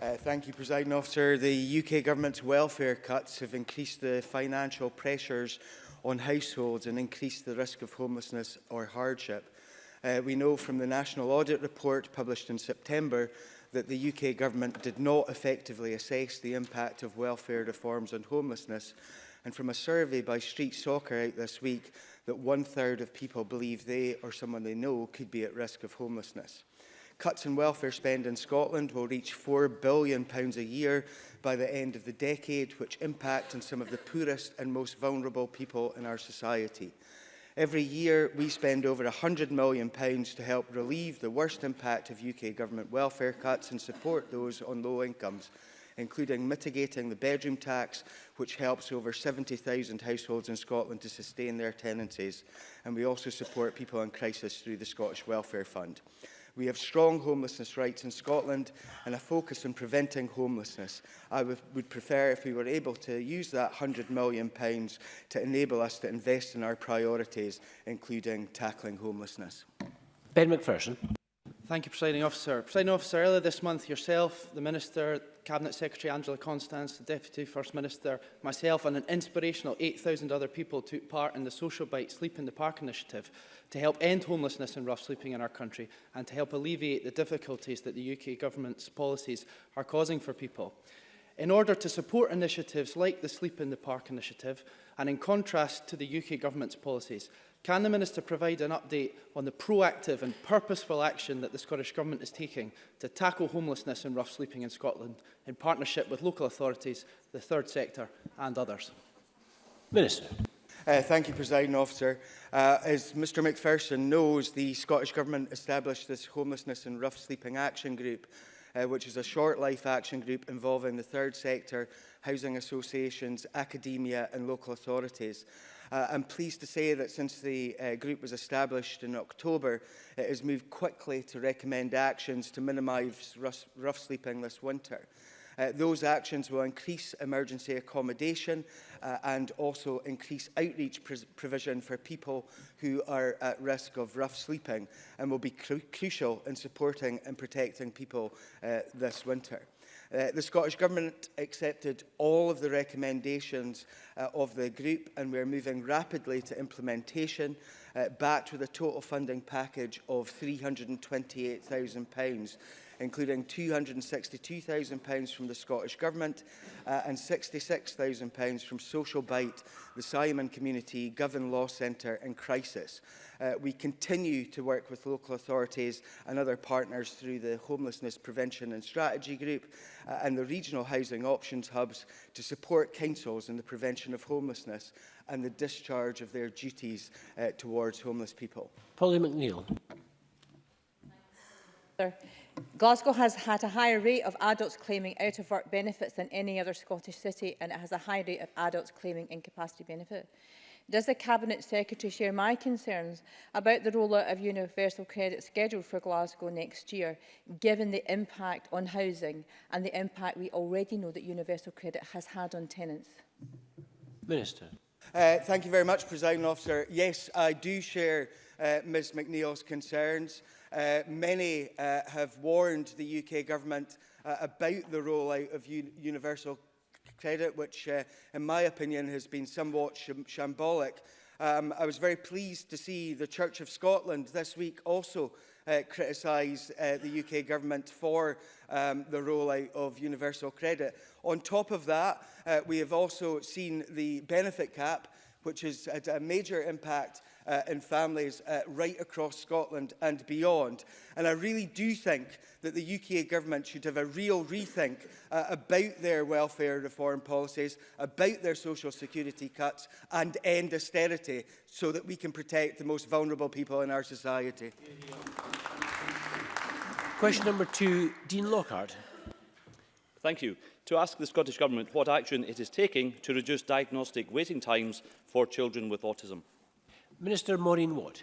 Uh, thank you, Presiding Officer. The UK Government's welfare cuts have increased the financial pressures on households and increased the risk of homelessness or hardship. Uh, we know from the National Audit Report published in September that the UK government did not effectively assess the impact of welfare reforms on homelessness. And from a survey by Street Soccer out this week, that one-third of people believe they or someone they know could be at risk of homelessness. Cuts in welfare spend in Scotland will reach £4 billion a year by the end of the decade, which impact on some of the poorest and most vulnerable people in our society. Every year, we spend over £100 million to help relieve the worst impact of UK government welfare cuts and support those on low incomes, including mitigating the bedroom tax, which helps over 70,000 households in Scotland to sustain their tenancies. And we also support people in crisis through the Scottish Welfare Fund. We have strong homelessness rights in Scotland and a focus on preventing homelessness. I would prefer if we were able to use that £100 million pounds to enable us to invest in our priorities, including tackling homelessness. Ben McPherson. Thank you, Presiding Officer. Presiding Officer, earlier this month, yourself, the Minister, Cabinet Secretary Angela Constance, the Deputy First Minister, myself and an inspirational 8,000 other people took part in the Social Bite Sleep in the Park initiative to help end homelessness and rough sleeping in our country and to help alleviate the difficulties that the UK government's policies are causing for people in order to support initiatives like the Sleep in the Park initiative and in contrast to the UK government's policies? Can the Minister provide an update on the proactive and purposeful action that the Scottish Government is taking to tackle homelessness and rough sleeping in Scotland in partnership with local authorities, the third sector and others? Minister. Uh, thank you, President Officer. Uh, as Mr McPherson knows, the Scottish Government established this Homelessness and Rough Sleeping Action Group uh, which is a short life action group involving the third sector, housing associations, academia and local authorities. Uh, I'm pleased to say that since the uh, group was established in October, it has moved quickly to recommend actions to minimise rough, rough sleeping this winter. Uh, those actions will increase emergency accommodation uh, and also increase outreach pr provision for people who are at risk of rough sleeping and will be cru crucial in supporting and protecting people uh, this winter. Uh, the Scottish Government accepted all of the recommendations uh, of the group and we're moving rapidly to implementation, uh, backed with a total funding package of £328,000 including £262,000 from the Scottish Government uh, and £66,000 from Social Bite, the Simon Community Govan Law Centre and Crisis. Uh, we continue to work with local authorities and other partners through the Homelessness Prevention and Strategy Group uh, and the Regional Housing Options Hubs to support councils in the prevention of homelessness and the discharge of their duties uh, towards homeless people. Polly McNeill. Glasgow has had a higher rate of adults claiming out-of-work benefits than any other Scottish city and it has a high rate of adults claiming incapacity benefit. Does the Cabinet Secretary share my concerns about the rollout of universal credit scheduled for Glasgow next year, given the impact on housing and the impact we already know that universal credit has had on tenants? Minister. Uh, thank you very much, President Officer. Yes, I do share uh, Ms McNeill's concerns. Uh, many uh, have warned the UK government uh, about the rollout of un universal credit, which, uh, in my opinion, has been somewhat sh shambolic. Um, I was very pleased to see the Church of Scotland this week also uh, criticise uh, the UK government for um, the rollout of universal credit. On top of that, uh, we have also seen the benefit cap which has had a major impact uh, in families uh, right across Scotland and beyond. And I really do think that the UK government should have a real rethink uh, about their welfare reform policies, about their social security cuts and end austerity so that we can protect the most vulnerable people in our society. Question number two, Dean Lockhart. Thank you. To ask the Scottish Government what action it is taking to reduce diagnostic waiting times for children with autism. Minister Maureen Watt.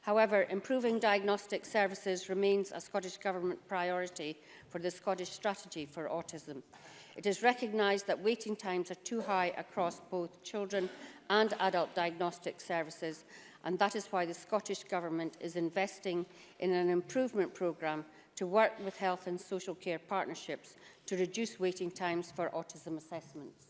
However, improving diagnostic services remains a Scottish Government priority for the Scottish Strategy for Autism. It is recognised that waiting times are too high across both children and adult diagnostic services and that is why the Scottish Government is investing in an improvement programme to work with health and social care partnerships to reduce waiting times for autism assessments.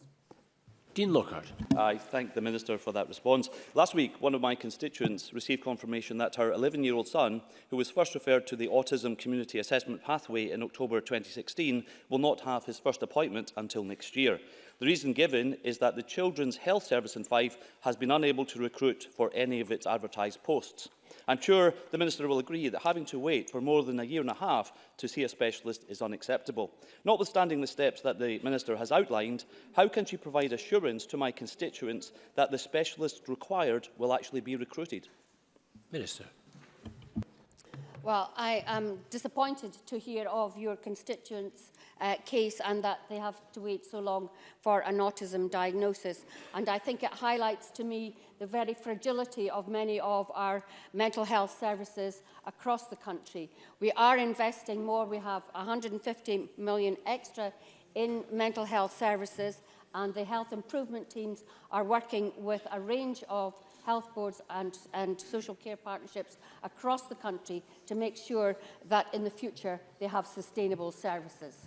Dean Lockhart. I thank the Minister for that response. Last week, one of my constituents received confirmation that her 11-year-old son, who was first referred to the Autism Community Assessment Pathway in October 2016, will not have his first appointment until next year. The reason given is that the Children's Health Service in Fife has been unable to recruit for any of its advertised posts. I'm sure the Minister will agree that having to wait for more than a year and a half to see a specialist is unacceptable. Notwithstanding the steps that the Minister has outlined, how can she provide assurance to my constituents that the specialists required will actually be recruited? Minister. Well, I am disappointed to hear of your constituents' uh, case and that they have to wait so long for an autism diagnosis. And I think it highlights to me the very fragility of many of our mental health services across the country. We are investing more. We have 150 million extra in mental health services and the health improvement teams are working with a range of health boards and, and social care partnerships across the country to make sure that in the future they have sustainable services.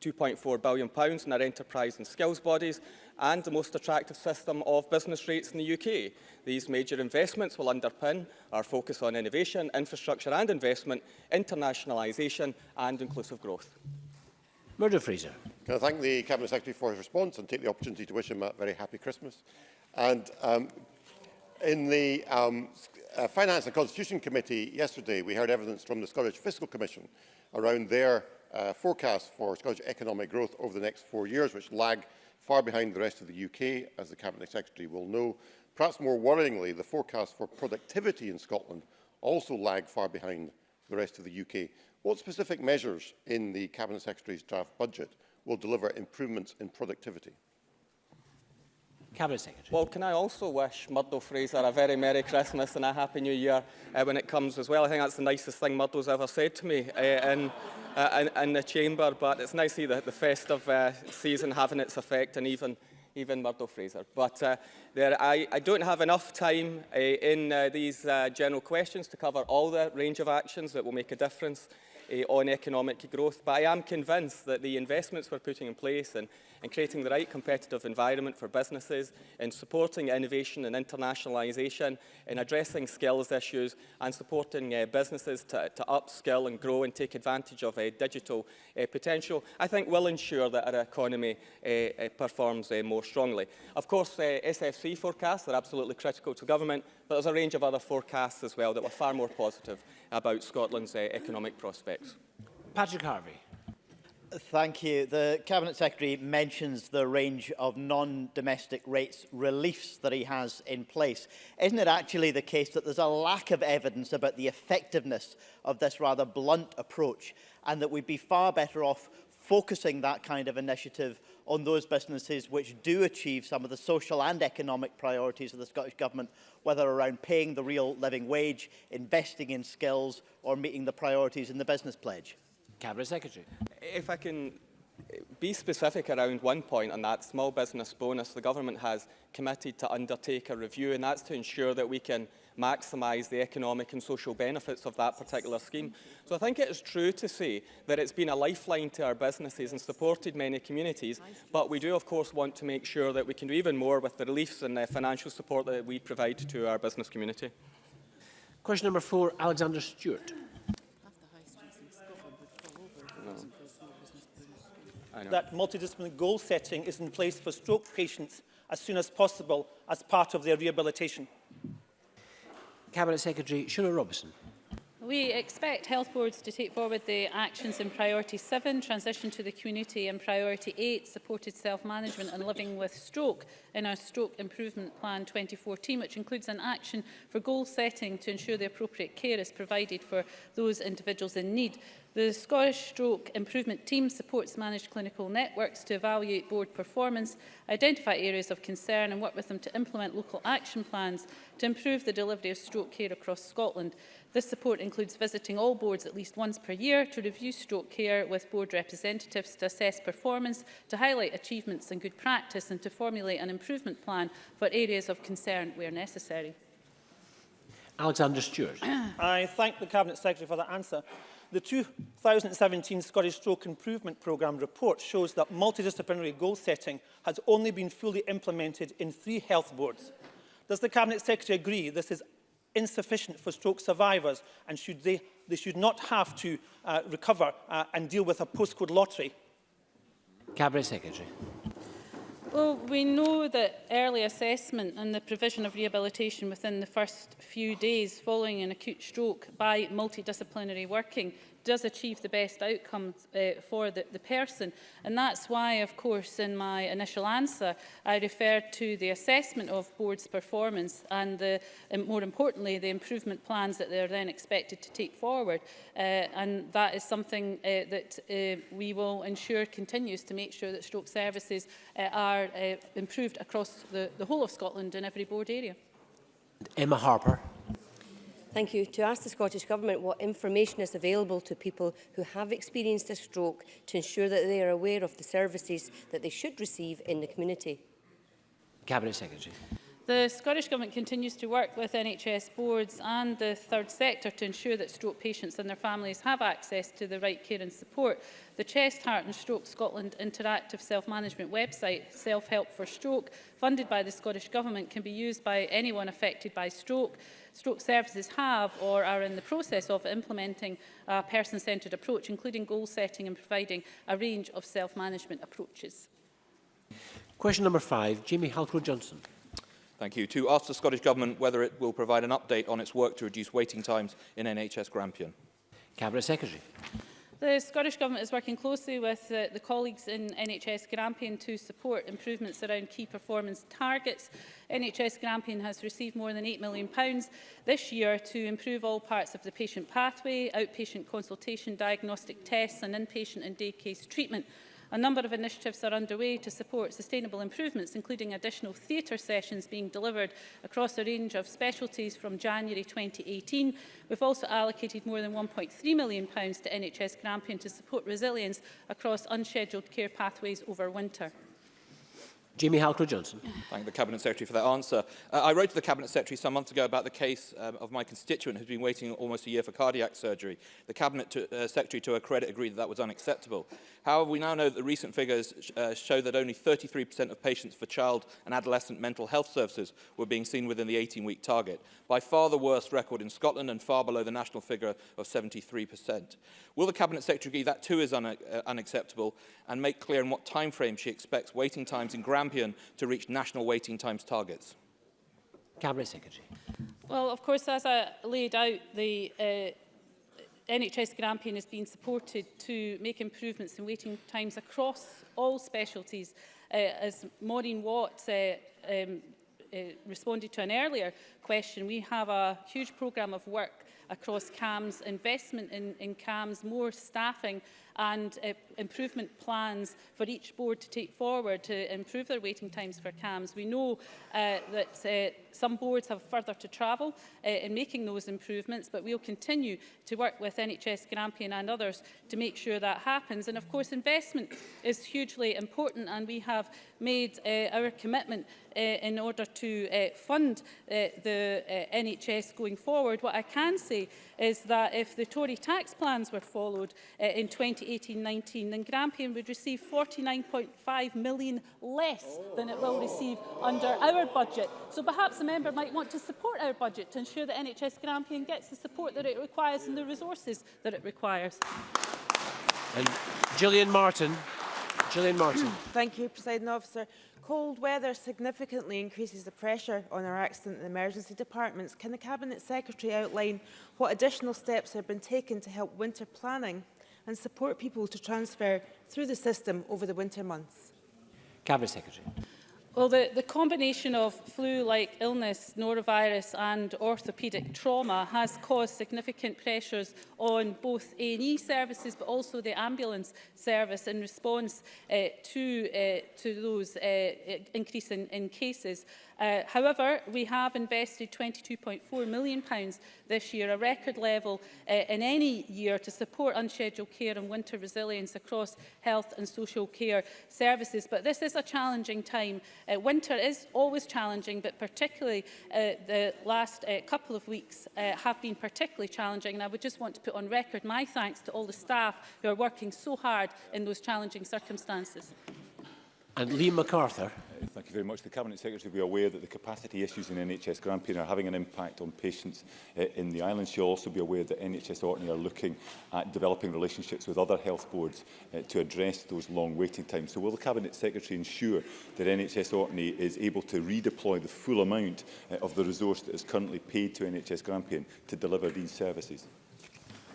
£2.4 billion in our enterprise and skills bodies and the most attractive system of business rates in the UK. These major investments will underpin our focus on innovation, infrastructure and investment, internationalisation and inclusive growth. Murder Fraser. Can I thank the Cabinet Secretary for his response and take the opportunity to wish him a very happy Christmas. And um, in the um, uh, Finance and Constitution Committee yesterday, we heard evidence from the Scottish Fiscal Commission around their uh, forecast for Scottish economic growth over the next four years, which lag far behind the rest of the UK, as the Cabinet Secretary will know. Perhaps more worryingly, the forecast for productivity in Scotland also lag far behind the rest of the UK. What specific measures in the Cabinet Secretary's draft budget will deliver improvements in productivity. Cabinet Secretary. Well, can I also wish Murdo Fraser a very Merry Christmas and a Happy New Year uh, when it comes as well. I think that's the nicest thing Murdo's ever said to me uh, in, uh, in, in the chamber, but it's nice to see the, the festive uh, season having its effect and even even Murdo Fraser. But uh, there, I, I don't have enough time uh, in uh, these uh, general questions to cover all the range of actions that will make a difference uh, on economic growth. But I am convinced that the investments we're putting in place and in creating the right competitive environment for businesses, in supporting innovation and internationalisation, in addressing skills issues and supporting uh, businesses to, to upskill and grow and take advantage of uh, digital uh, potential, I think will ensure that our economy uh, uh performs uh, more strongly. Of course, uh, SFC forecasts are absolutely critical to government, but there's a range of other forecasts as well that were far more positive about Scotland's uh, economic prospects. Patrick Harvey. Thank you. The Cabinet Secretary mentions the range of non-domestic rates reliefs that he has in place. Isn't it actually the case that there's a lack of evidence about the effectiveness of this rather blunt approach and that we'd be far better off focusing that kind of initiative on those businesses which do achieve some of the social and economic priorities of the Scottish Government, whether around paying the real living wage, investing in skills or meeting the priorities in the business pledge? Cabinet Secretary. if I can be specific around one point on that small business bonus, the government has committed to undertake a review, and that's to ensure that we can maximise the economic and social benefits of that particular scheme. So I think it is true to say that it's been a lifeline to our businesses and supported many communities, but we do of course want to make sure that we can do even more with the reliefs and the financial support that we provide to our business community. Question number four, Alexander Stewart. that multidisciplinary goal setting is in place for stroke patients as soon as possible as part of their rehabilitation. Cabinet Secretary Shura Robertson. We expect health boards to take forward the actions in priority 7, transition to the community and priority 8, supported self-management and living with stroke in our stroke improvement plan 2014, which includes an action for goal setting to ensure the appropriate care is provided for those individuals in need. The Scottish Stroke Improvement Team supports managed clinical networks to evaluate board performance, identify areas of concern and work with them to implement local action plans to improve the delivery of stroke care across Scotland. This support includes visiting all boards at least once per year to review stroke care with board representatives to assess performance, to highlight achievements and good practice and to formulate an improvement plan for areas of concern where necessary. Alexander Stewart. I thank the Cabinet Secretary for that answer. The 2017 Scottish Stroke Improvement Programme report shows that multidisciplinary goal setting has only been fully implemented in three health boards. Does the Cabinet Secretary agree this is insufficient for stroke survivors and should they, they should not have to uh, recover uh, and deal with a postcode lottery? Cabinet Secretary. Well, we know that early assessment and the provision of rehabilitation within the first few days following an acute stroke by multidisciplinary working does achieve the best outcome uh, for the, the person. And that's why, of course, in my initial answer, I referred to the assessment of board's performance and, the, and um, more importantly, the improvement plans that they are then expected to take forward. Uh, and that is something uh, that uh, we will ensure continues to make sure that stroke services uh, are uh, improved across the, the whole of Scotland in every board area. Emma Harper. Thank you. To ask the Scottish Government what information is available to people who have experienced a stroke to ensure that they are aware of the services that they should receive in the community. Cabinet Secretary. The Scottish Government continues to work with NHS boards and the third sector to ensure that stroke patients and their families have access to the right care and support. The Chest, Heart and Stroke Scotland interactive self-management website, Self-Help for Stroke, funded by the Scottish Government, can be used by anyone affected by stroke. Stroke services have or are in the process of implementing a person-centred approach, including goal setting and providing a range of self-management approaches. Question number five, Jamie Halcrow-Johnson. Thank you. To ask the Scottish Government whether it will provide an update on its work to reduce waiting times in NHS Grampian. Cabinet Secretary. The Scottish Government is working closely with uh, the colleagues in NHS Grampian to support improvements around key performance targets. NHS Grampian has received more than £8 million this year to improve all parts of the patient pathway, outpatient consultation, diagnostic tests and inpatient and day case treatment A number of initiatives are underway to support sustainable improvements, including additional theatre sessions being delivered across a range of specialties from January 2018. We've also allocated more than £1.3 million to NHS Grampian to support resilience across unscheduled care pathways over winter. Jamie Halcrow-Johnson. Thank the Cabinet Secretary for that answer. Uh, I wrote to the Cabinet Secretary some months ago about the case um, of my constituent who's been waiting almost a year for cardiac surgery. The Cabinet to, uh, Secretary, to her credit, agreed that that was unacceptable. However, we now know that the recent figures uh, show that only 33% of patients for child and adolescent mental health services were being seen within the 18-week target, by far the worst record in Scotland and far below the national figure of 73%. Will the Cabinet Secretary agree that too is un uh, unacceptable and make clear in what time frame she expects waiting times in Grand champion to reach national waiting times targets? Cabinet Secretary. Well, of course, as I laid out, the uh, NHS Grampian has been supported to make improvements in waiting times across all specialties. Uh, as Maureen Watt uh, um, uh, responded to an earlier question, we have a huge programme of work across CAMS, investment in, in CAMS, more staffing and uh, improvement plans for each board to take forward to improve their waiting times for CAMs. We know uh, that uh, some boards have further to travel uh, in making those improvements, but we'll continue to work with NHS Grampian and others to make sure that happens. And of course, investment is hugely important, and we have made uh, our commitment uh, in order to uh, fund uh, the uh, NHS going forward. What I can say is that if the Tory tax plans were followed uh, in 2018, 18-19, then Grampian would receive 49.5 million less than it will receive under our budget. So perhaps the member might want to support our budget to ensure that NHS Grand Grampian gets the support that it requires and the resources that it requires. And Gillian Martin. Gillian Martin. Hmm, thank you, President Officer. Cold weather significantly increases the pressure on our accident and emergency departments. Can the Cabinet Secretary outline what additional steps have been taken to help winter planning and support people to transfer through the system over the winter months? Cabinet Secretary. Well, the, the combination of flu-like illness, norovirus and orthopaedic trauma has caused significant pressures on both A&E services but also the ambulance service in response uh, to, uh, to those uh, increase in, in cases. Uh, however, we have invested £22.4 million pounds this year, a record level uh, in any year to support unscheduled care and winter resilience across health and social care services. But this is a challenging time uh, Uh, winter is always challenging, but particularly uh, the last uh, couple of weeks uh, have been particularly challenging. And I would just want to put on record my thanks to all the staff who are working so hard in those challenging circumstances. And Lee MacArthur. Uh, thank you very much. The Cabinet Secretary will be aware that the capacity issues in NHS Grampian are having an impact on patients uh, in the island. She'll also be aware that NHS Orkney are looking at developing relationships with other health boards uh, to address those long waiting times. So will the Cabinet Secretary ensure that NHS Orkney is able to redeploy the full amount uh, of the resource that is currently paid to NHS Grampian to deliver these services?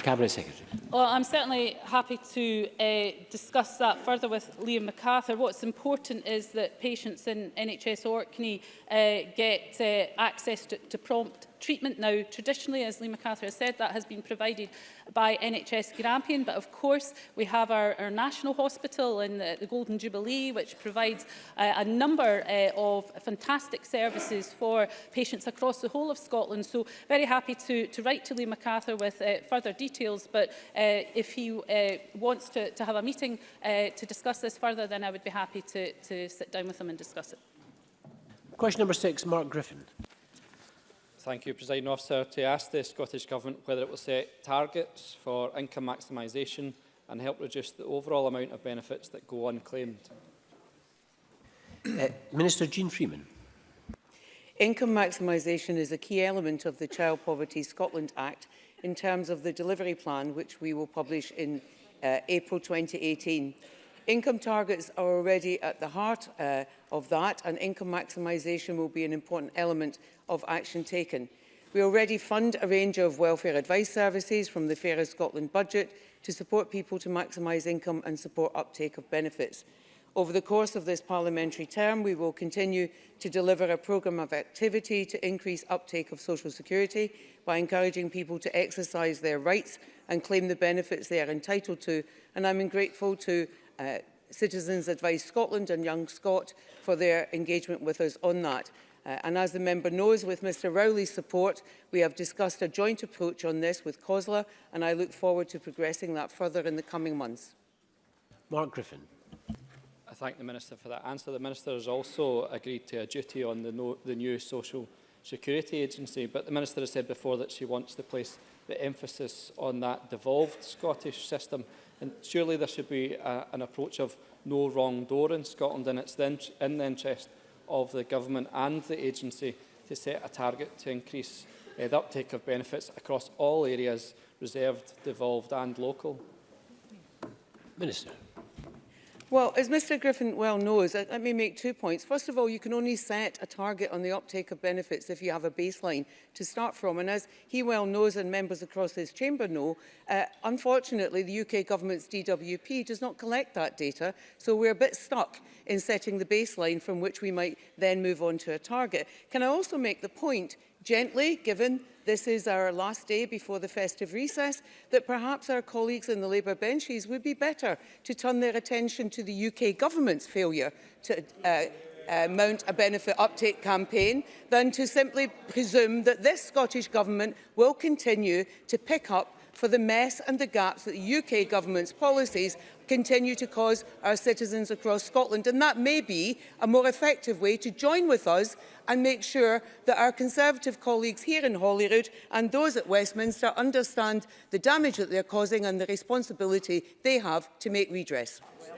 Cabinet Secretary. Well, I'm certainly happy to uh, discuss that further with Liam MacArthur. What's important is that patients in NHS Orkney uh, get uh, access to, to prompt treatment now, traditionally, as Lee MacArthur has said, that has been provided by NHS Grampian, but of course we have our, our national hospital in the, the Golden Jubilee, which provides uh, a number uh, of fantastic services for patients across the whole of Scotland. So very happy to, to write to Lee MacArthur with uh, further details, but uh, if he uh, wants to, to have a meeting uh, to discuss this further, then I would be happy to, to sit down with him and discuss it. Question number six, Mark Griffin thank you, President Officer, to ask the Scottish Government whether it will set targets for income maximisation and help reduce the overall amount of benefits that go unclaimed. Uh, Minister Jean Freeman. Income maximisation is a key element of the Child Poverty Scotland Act in terms of the delivery plan, which we will publish in uh, April 2018. Income targets are already at the heart uh, of that and income maximisation will be an important element of action taken. We already fund a range of welfare advice services from the Fairer Scotland budget to support people to maximise income and support uptake of benefits. Over the course of this parliamentary term, we will continue to deliver a programme of activity to increase uptake of social security by encouraging people to exercise their rights and claim the benefits they are entitled to. And I'm grateful to uh, Citizens Advice Scotland and Young Scot for their engagement with us on that. Uh, and as the member knows, with Mr Rowley's support, we have discussed a joint approach on this with COSLA, and I look forward to progressing that further in the coming months. Mark Griffin. I thank the Minister for that answer. The Minister has also agreed to a duty on the, no, the new Social Security Agency, but the Minister has said before that she wants to place the emphasis on that devolved Scottish system. And surely there should be a, an approach of no wrong door in Scotland, and it's then in the interest of the government and the agency to set a target to increase uh, the uptake of benefits across all areas, reserved, devolved and local. Minister. Well, as Mr Griffin well knows, let me make two points. First of all, you can only set a target on the uptake of benefits if you have a baseline to start from. And as he well knows and members across this chamber know, uh, unfortunately, the UK government's DWP does not collect that data. So we're a bit stuck in setting the baseline from which we might then move on to a target. Can I also make the point gently, given this is our last day before the festive recess, that perhaps our colleagues in the Labour benches would be better to turn their attention to the UK government's failure to uh, uh, mount a benefit uptake campaign than to simply presume that this Scottish Government will continue to pick up for the mess and the gaps that the UK government's policies continue to cause our citizens across Scotland. And that may be a more effective way to join with us and make sure that our Conservative colleagues here in Holyrood and those at Westminster understand the damage that they're causing and the responsibility they have to make redress. Well